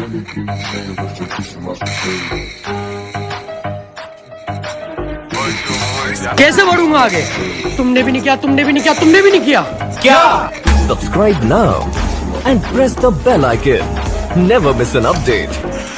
کیسے بڑھوں گا آگے تم نے بھی نہیں کیا تم نے بھی نہیں کیا تم نے بھی نہیں کیا کیا subscribe now and the bell icon update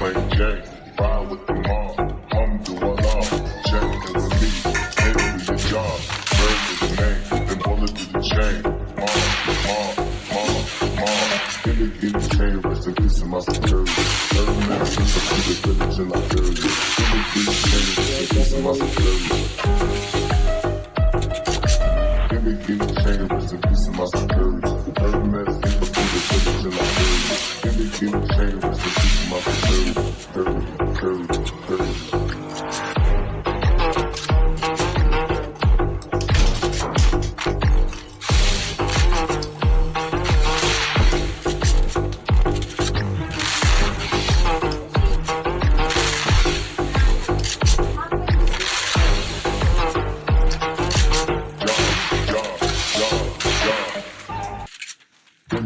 Give me, give me, change, rest in peace, my security. Hermes, give me, give me, change, rest in peace.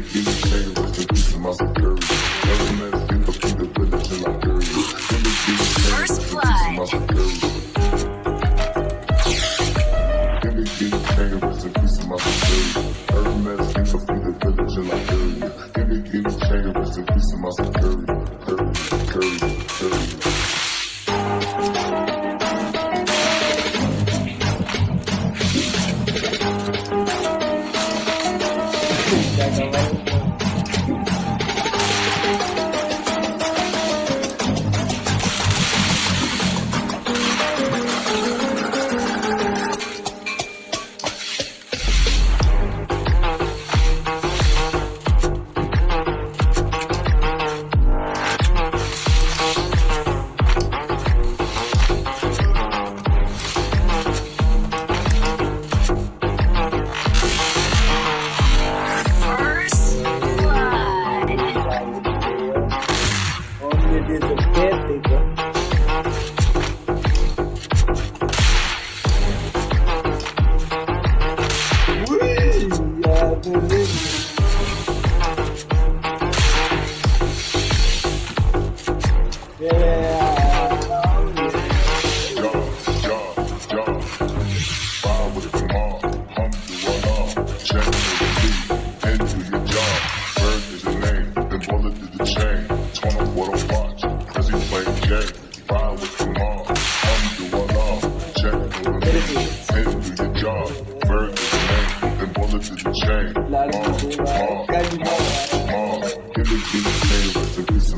مسئلہ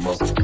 مسئلہ